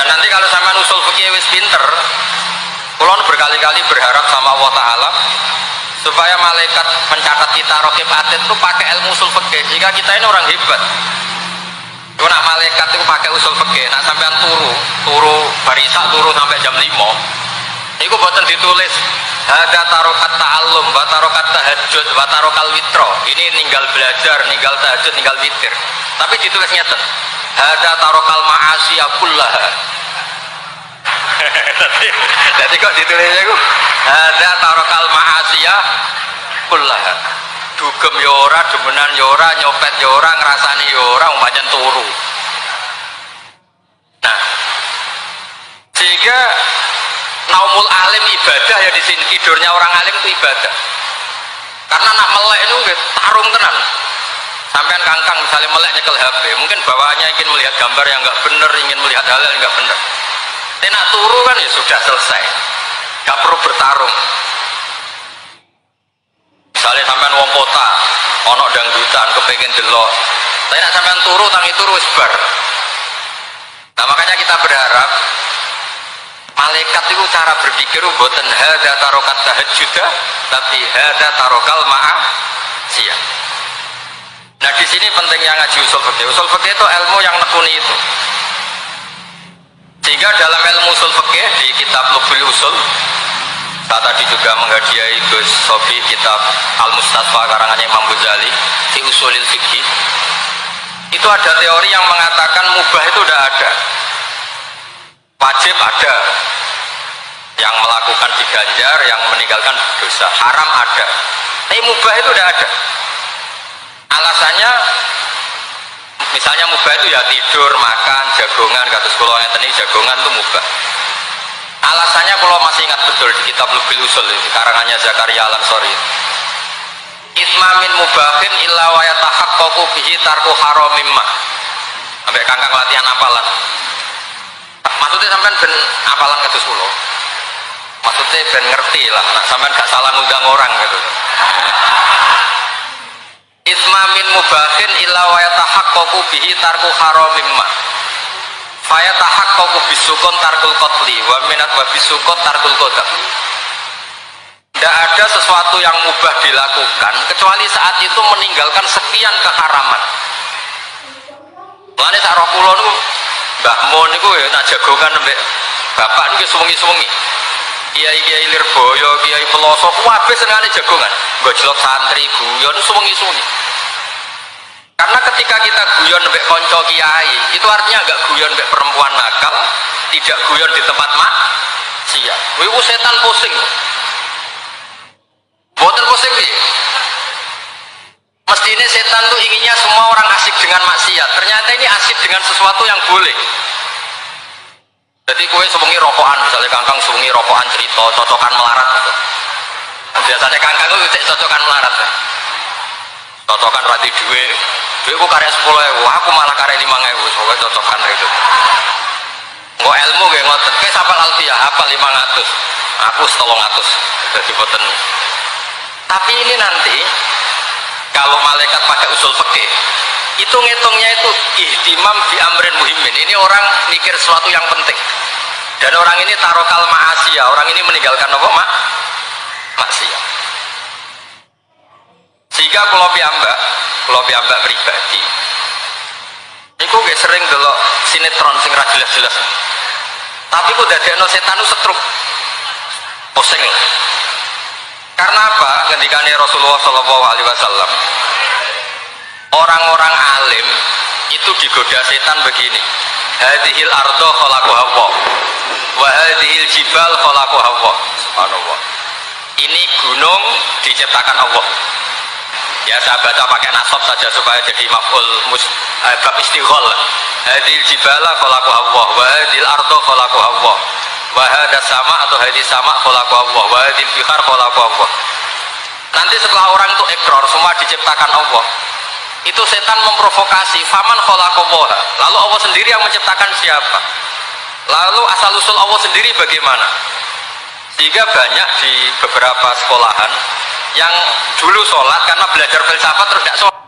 dan nanti kalau sama usul fikih wis pinter kulon berkali-kali berharap sama Allah Ta'ala supaya malaikat mencatat kita rokib atid itu pakai ilmu usul fikih. Jika kita ini orang hebat itu nak malaikat itu pakai usul fikih. Nak sampean turu turu barisak turu sampai jam 5 itu buatan ditulis. Ada tarokat ta'allum wa tarokat tahajud wa witro ini ninggal belajar ninggal tahajud ninggal witir. Tapi ditulis nyata ada tarokal ma'asiyah kullaha jadi kok ditulisnya itu ada tarokal ma'asiyah kullaha dugem yora, demenan yora, nyopet yora, ngerasani yora, umpamanya turu. Nah. Sehingga naumul alim ibadah ya di sini tidurnya orang alim itu ibadah. Karena nak melek itu tarung tenan. Sampean kangkang misalnya melek nyekel HP mungkin bawaannya ingin melihat gambar yang nggak bener ingin melihat hal yang nggak bener tenak turu kan ya sudah selesai. Nggak perlu bertarung. Misalnya sampean wong kota ono dangdutan kepengen delok. Tapi nak sampean turu tangi turu sebar nah makanya kita berharap malaikat itu cara berpikir buatan hada tarokat tahajjuda tapi hada tarokal ma'a siap nah di sini pentingnya ngaji usul fikih usul fikih itu ilmu yang nekuni itu sehingga dalam ilmu usul fikih di kitab Lubul Usul saat tadi juga menghadiahi Gus Sobi kitab Al Mustafa karangannya Imam Ghazali di Usulil Fikih itu ada teori yang mengatakan mubah itu udah ada. Wajib ada. Yang melakukan diganjar yang meninggalkan dosa. Haram ada. Tapi mubah itu udah ada. Alasannya misalnya mubah itu ya tidur makan jagongan sekolah yang tadi jagongan itu mubah. Alasannya kalau masih ingat betul di kitab Lubil Usul itu karangannya Zakaria Al-Ansori. Itmamin mubahin illa wa yatahaqqaqu bihi tarku haramimma sampai kangkang latihan apalan. Maksudnya sampai ben apalan kados kula? Maksudnya ben ngerti lah nak sampean gak salah ngundang orang gitu ismamin mubahin illa wa yatahaqqaqu bihi tarku haramimma faya tahaqqaqu bisukun tarkul qatli wa minat wa bisukun tarkul tidak ada sesuatu yang mubah dilakukan kecuali saat itu meninggalkan sekian keharaman Mulane sak roh kula niku Mbah Mun niku ya nak jagongan mbek bapak niku suwengi-suwengi kiai-kiai Lirboyo, kiai Peloso, kabeh senengane jagongan. Gojlok santri, guyon suwengi-suwengi. Karena ketika kita guyon mbek konco kiai, itu artinya agak guyon mbek perempuan nakal, tidak guyon di tempat mak siap. Wiku setan pusing. Boten pusing sih. Mestinya setan tuh inginnya semua orang asik dengan maksiat. Ternyata ini asik dengan sesuatu yang boleh jadi kue sebengi rokokan misalnya kangkang sebengi rokokan cerita cocokan melarat biasanya kangkang itu cocokan melarat. Cocokan rati duwe duwe aku karya sepuluh ewu aku malah karya lima ewu. Soalnya cocokan itu. Nggak ilmu gak ngoten. Kayak sapal alfiah apa lima ratus. Aku setolong ratus. Jadi boten. Tapi ini nanti kalau malaikat pakai usul fikih itu ngitungnya itu ihtimam bi amrin muhimin ini orang mikir sesuatu yang penting. Dan orang ini tarokal ma'asiyah. Orang ini meninggalkan apa? Mak maksiat sehingga kalau piambak kalau piambak pribadi. Itu gak sering delok sinetron sing ra jelas-jelas. Tapi kok dadekno setan setruk. Pusing. Karena apa? Ngendikane Rasulullah Shallallahu Alaihi Wasallam. Orang-orang alim itu digoda setan begini. Hadhil ardo khalaku hawa. Wa hadhil jibal khalaku hawa. Subhanallah. Ini gunung diciptakan Allah ya saya baca pakai nasab saja supaya jadi maf'ul mus eh, bab istighol. Hadhil jibala khalaku hawa wa hadhil ardo khalaku hawa wa hadas sama atau hadis sama khalaku Allah wa hadhil bihar khalaku Allah. Nanti setelah orang itu ekor semua diciptakan Allah. Itu setan memprovokasi faman kholakowoha lalu Allah sendiri yang menciptakan siapa? Lalu asal usul Allah sendiri bagaimana? Sehingga banyak di beberapa sekolahan yang dulu sholat karena belajar filsafat terus tidak sholat